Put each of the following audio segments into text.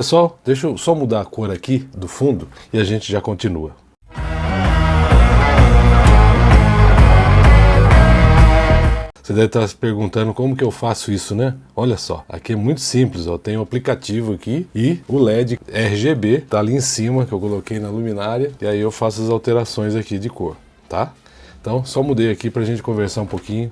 Pessoal, deixa eu só mudar a cor aqui do fundo e a gente já continua. Você deve estar se perguntando como que eu faço isso, né? Olha só, aqui é muito simples, ó. tem o um aplicativo aqui e o LED RGB tá ali em cima que eu coloquei na luminária e aí eu faço as alterações aqui de cor, tá? Então só mudei aqui para a gente conversar um pouquinho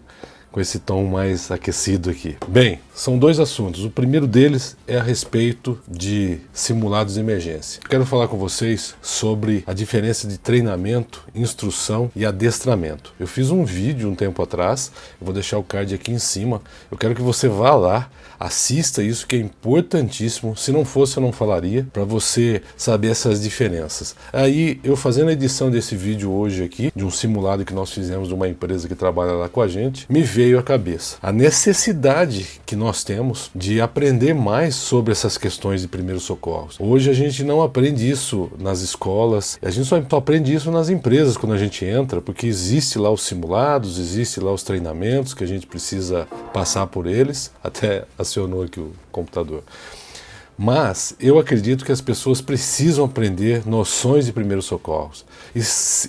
com esse tom mais aquecido aqui. Bem, são dois assuntos. O primeiro deles é a respeito de simulados de emergência. Quero falar com vocês sobre a diferença de treinamento, instrução e adestramento. Eu fiz um vídeo um tempo atrás, eu vou deixar o card aqui em cima. Eu quero que você vá lá, assista isso que é importantíssimo. Se não fosse eu não falaria, para você saber essas diferenças. Aí eu fazendo a edição desse vídeo hoje aqui, de um simulado que nós fizemos de uma empresa que trabalha lá com a gente, me veio à cabeça. A necessidade que nós temos de aprender mais sobre essas questões de primeiros socorros. Hoje a gente não aprende isso nas escolas, a gente só aprende isso nas empresas quando a gente entra, porque existe lá os simulados, existe lá os treinamentos que a gente precisa passar por eles, até acionou aqui o computador. Mas eu acredito que as pessoas precisam aprender noções de primeiros socorros e,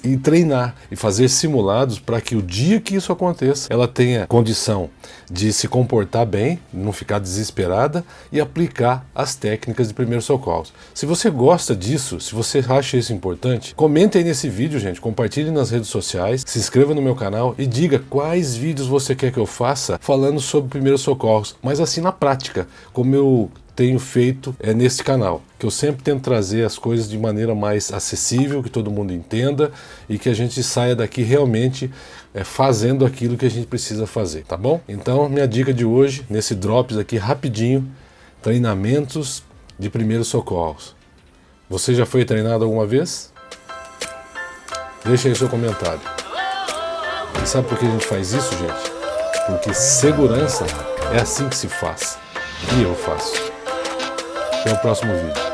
e treinar e fazer simulados para que o dia que isso aconteça, ela tenha condição de se comportar bem, não ficar desesperada e aplicar as técnicas de primeiros socorros. Se você gosta disso, se você acha isso importante, comente aí nesse vídeo, gente, compartilhe nas redes sociais, se inscreva no meu canal e diga quais vídeos você quer que eu faça falando sobre primeiros socorros, mas assim na prática, como eu tenho feito é, nesse canal, que eu sempre tento trazer as coisas de maneira mais acessível, que todo mundo entenda e que a gente saia daqui realmente é, fazendo aquilo que a gente precisa fazer, tá bom? Então, minha dica de hoje, nesse Drops aqui rapidinho, treinamentos de primeiros socorros. Você já foi treinado alguma vez? Deixa aí seu comentário. E sabe por que a gente faz isso, gente? Porque segurança é assim que se faz. E eu faço. Até o próximo vídeo.